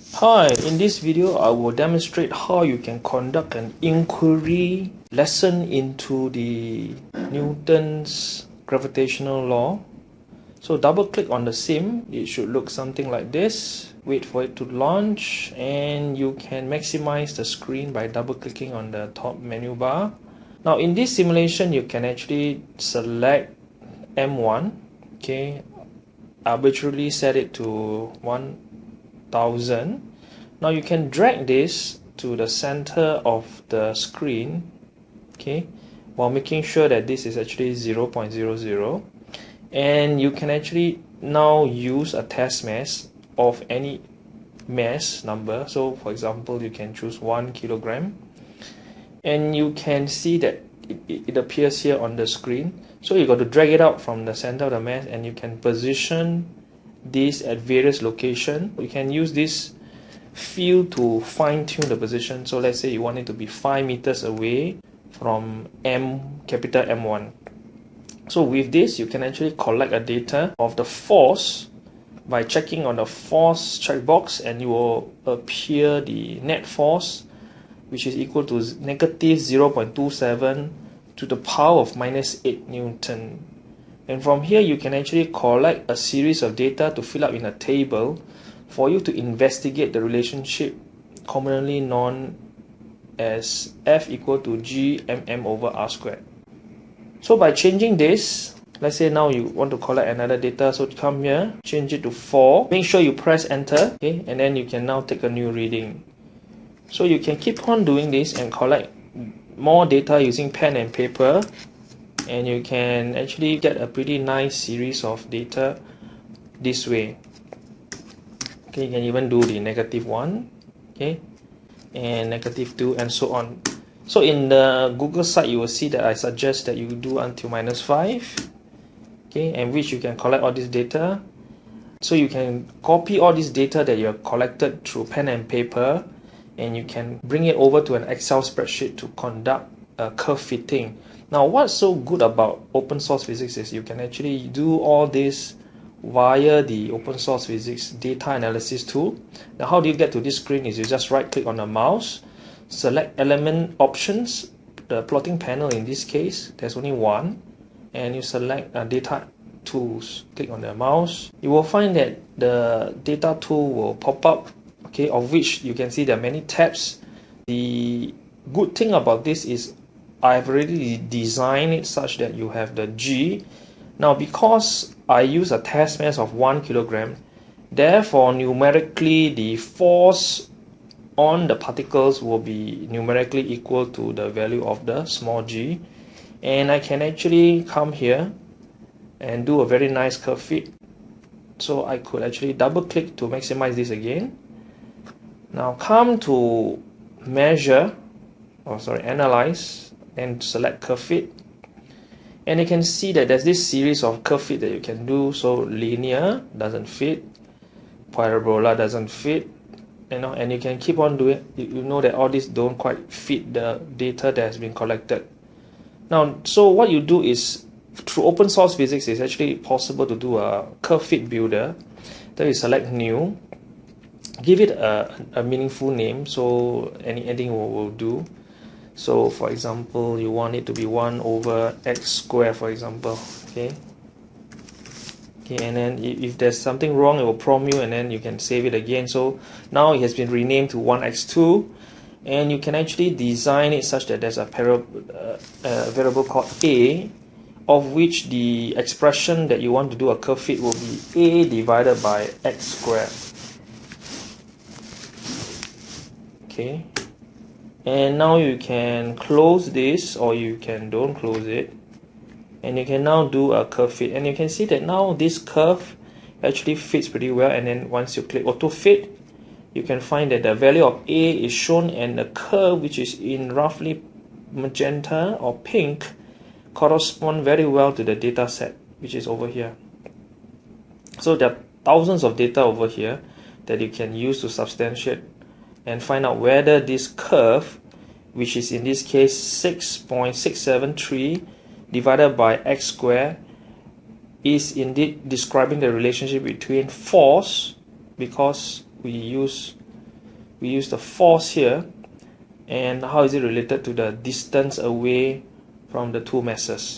Hi, in this video I will demonstrate how you can conduct an inquiry lesson into the Newton's gravitational law. So double click on the sim, it should look something like this. Wait for it to launch and you can maximize the screen by double clicking on the top menu bar. Now in this simulation you can actually select M1, okay, arbitrarily set it to 1 1000 now you can drag this to the center of the screen okay while making sure that this is actually 0.00 and you can actually now use a test mass of any mass number. So for example you can choose one kilogram. And you can see that it, it appears here on the screen. So you got to drag it out from the center of the mass and you can position this at various location. You can use this field to fine-tune the position. So let's say you want it to be 5 meters away from M capital M1 so with this you can actually collect a data of the force by checking on the force checkbox and you will appear the net force which is equal to negative 0.27 to the power of minus 8 Newton and from here you can actually collect a series of data to fill up in a table for you to investigate the relationship commonly known as F equal to G mm over R squared. So by changing this, let's say now you want to collect another data, so come here, change it to 4, make sure you press enter, okay, and then you can now take a new reading. So you can keep on doing this and collect more data using pen and paper and you can actually get a pretty nice series of data this way. Okay you can even do the negative one okay and negative two and so on. So in the google site you will see that i suggest that you do until minus five okay and which you can collect all this data. So you can copy all this data that you have collected through pen and paper and you can bring it over to an excel spreadsheet to conduct a curve fitting now what's so good about open source physics is you can actually do all this via the open source physics data analysis tool. Now how do you get to this screen is you just right click on the mouse, select element options, the plotting panel in this case, there's only one, and you select uh, data tools, click on the mouse. You will find that the data tool will pop up, okay, of which you can see there are many tabs. The good thing about this is I've already designed it such that you have the G. Now because I use a test mass of 1 kilogram, therefore numerically the force on the particles will be numerically equal to the value of the small g. And I can actually come here and do a very nice curve fit. So I could actually double click to maximize this again. Now come to measure, or oh sorry, analyze and select curve fit and you can see that there's this series of curve fit that you can do. So linear doesn't fit parabola doesn't fit you know and you can keep on doing you know that all these don't quite fit the data that has been collected. Now so what you do is through open source physics it's actually possible to do a curve fit builder. Then you select new give it a, a meaningful name. So any anything will, will do so for example you want it to be 1 over x square for example okay? Okay and then if there's something wrong it will prompt you and then you can save it again. So now it has been renamed to 1x2 and you can actually design it such that there's a, uh, a variable called a of which the expression that you want to do a curve fit will be a divided by x squared okay and now you can close this or you can don't close it. And you can now do a curve fit. And you can see that now this curve actually fits pretty well. And then once you click auto fit you can find that the value of A is shown. And the curve which is in roughly magenta or pink correspond very well to the data set which is over here. So there are thousands of data over here that you can use to substantiate and find out whether this curve which is in this case 6.673 divided by x squared is indeed describing the relationship between force because we use we use the force here and how is it related to the distance away from the two masses.